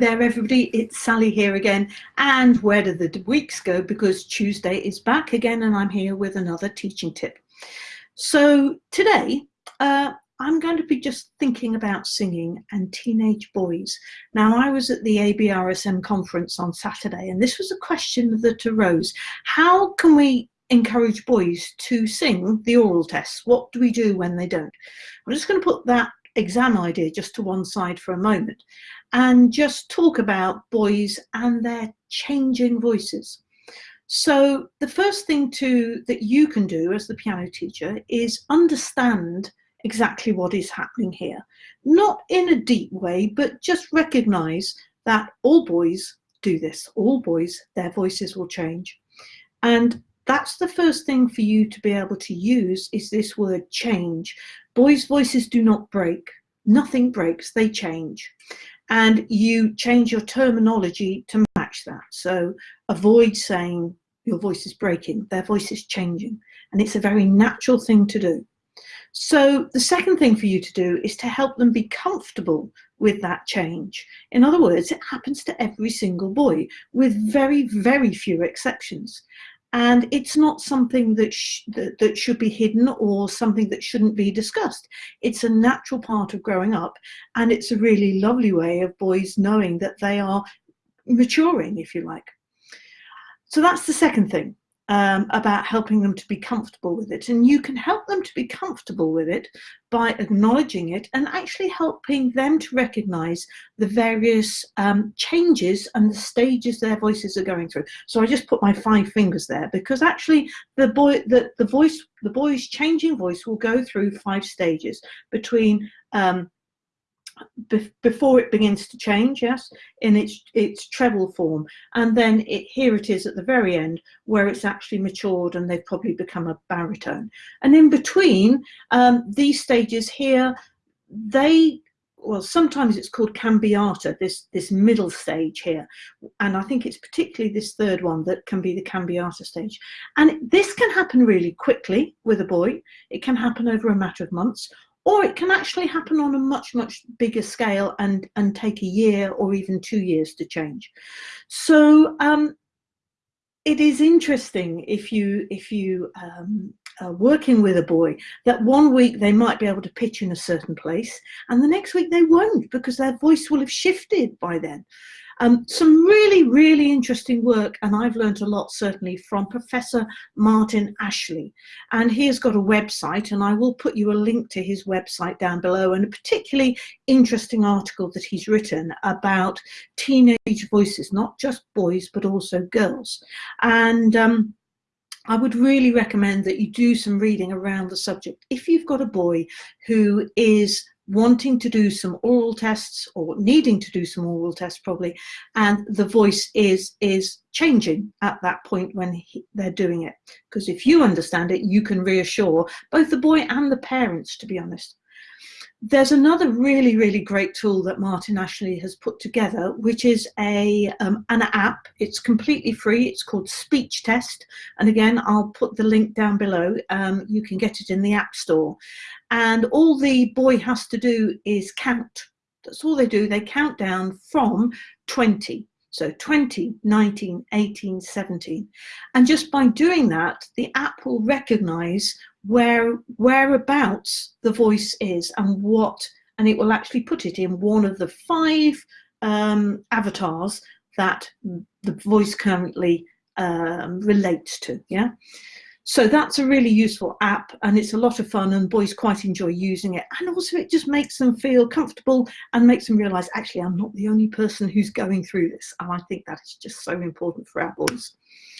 there everybody, it's Sally here again and where do the weeks go because Tuesday is back again and I'm here with another teaching tip. So today uh, I'm going to be just thinking about singing and teenage boys. Now I was at the ABRSM conference on Saturday and this was a question that arose. How can we encourage boys to sing the oral tests? What do we do when they don't? I'm just going to put that exam idea just to one side for a moment and just talk about boys and their changing voices. So the first thing to that you can do as the piano teacher is understand exactly what is happening here. Not in a deep way, but just recognize that all boys do this. All boys, their voices will change. And that's the first thing for you to be able to use is this word change. Boys' voices do not break. Nothing breaks, they change and you change your terminology to match that. So avoid saying your voice is breaking, their voice is changing, and it's a very natural thing to do. So the second thing for you to do is to help them be comfortable with that change. In other words, it happens to every single boy with very, very few exceptions and it's not something that, sh that, that should be hidden or something that shouldn't be discussed. It's a natural part of growing up and it's a really lovely way of boys knowing that they are maturing, if you like. So that's the second thing um, about helping them to be comfortable with it. And you can help them to be comfortable with it by acknowledging it and actually helping them to recognize the various um, changes and the stages their voices are going through. So I just put my five fingers there because actually the boy, the, the voice, the boy's changing voice will go through five stages between um, before it begins to change, yes, in its its treble form, and then it here it is at the very end where it's actually matured and they've probably become a baritone. And in between um, these stages here, they well sometimes it's called cambiata this this middle stage here. And i think it's particularly this third one that can be the cambiata stage. And this can happen really quickly with a boy. It can happen over a matter of months or it can actually happen on a much, much bigger scale and, and take a year or even two years to change. So um, it is interesting if you, if you um, are working with a boy that one week they might be able to pitch in a certain place and the next week they won't because their voice will have shifted by then. Um, some really, really interesting work, and I've learned a lot certainly from Professor Martin Ashley. And he has got a website, and I will put you a link to his website down below, and a particularly interesting article that he's written about teenage voices, not just boys, but also girls. And um, I would really recommend that you do some reading around the subject. If you've got a boy who is wanting to do some oral tests or needing to do some oral tests probably and the voice is is changing at that point when he, they're doing it because if you understand it you can reassure both the boy and the parents to be honest there's another really, really great tool that Martin Ashley has put together, which is a um, an app. It's completely free. It's called Speech Test. And again, I'll put the link down below. Um, you can get it in the App Store. And all the boy has to do is count. That's all they do. They count down from 20. So 20, 19, 18, 17. And just by doing that, the app will recognize where whereabouts the voice is and what, and it will actually put it in one of the five um, avatars that the voice currently um, relates to. Yeah. So that's a really useful app and it's a lot of fun and boys quite enjoy using it. And also it just makes them feel comfortable and makes them realize, actually, I'm not the only person who's going through this. And I think that is just so important for our boys.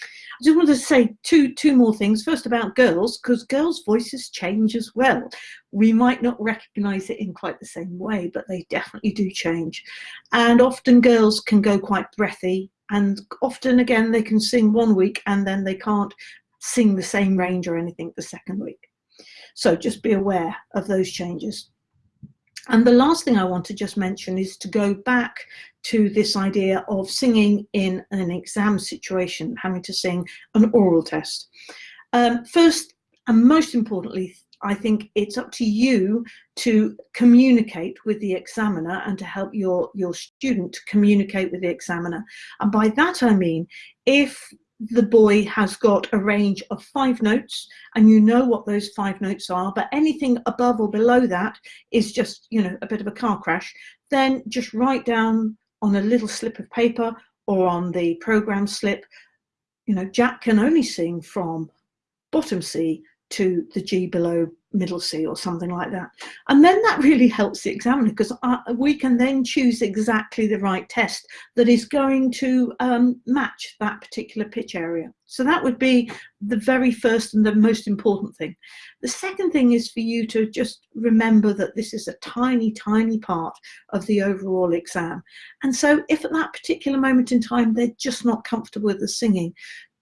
I just wanted to say two, two more things. First about girls, because girls' voices change as well. We might not recognize it in quite the same way, but they definitely do change. And often girls can go quite breathy and often again they can sing one week and then they can't sing the same range or anything the second week. So just be aware of those changes. And the last thing I want to just mention is to go back to this idea of singing in an exam situation, having to sing an oral test. Um, first and most importantly, I think it's up to you to communicate with the examiner and to help your, your student communicate with the examiner. And by that I mean, if the boy has got a range of five notes and you know what those five notes are, but anything above or below that is just, you know, a bit of a car crash, then just write down on a little slip of paper or on the program slip, you know, Jack can only sing from bottom C to the G below middle C or something like that. And then that really helps the examiner because we can then choose exactly the right test that is going to um, match that particular pitch area. So that would be the very first and the most important thing. The second thing is for you to just remember that this is a tiny, tiny part of the overall exam. And so if at that particular moment in time, they're just not comfortable with the singing,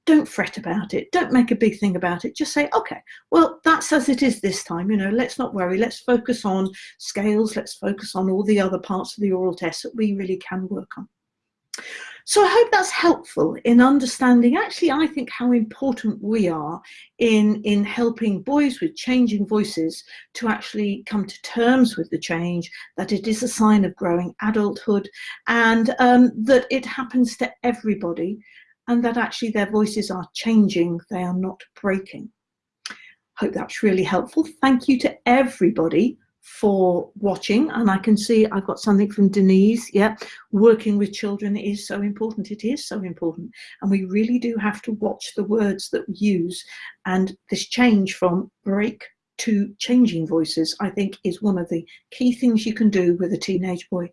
don't fret about it don't make a big thing about it just say okay well that's as it is this time you know let's not worry let's focus on scales let's focus on all the other parts of the oral test that we really can work on. So I hope that's helpful in understanding actually I think how important we are in in helping boys with changing voices to actually come to terms with the change that it is a sign of growing adulthood and um, that it happens to everybody and that actually their voices are changing, they are not breaking. Hope that's really helpful. Thank you to everybody for watching and I can see I've got something from Denise. Yeah working with children is so important. It is so important and we really do have to watch the words that we use and this change from break to changing voices I think is one of the key things you can do with a teenage boy.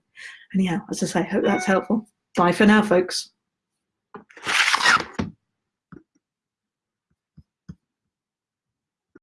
Anyhow as I say hope that's helpful. Bye for now folks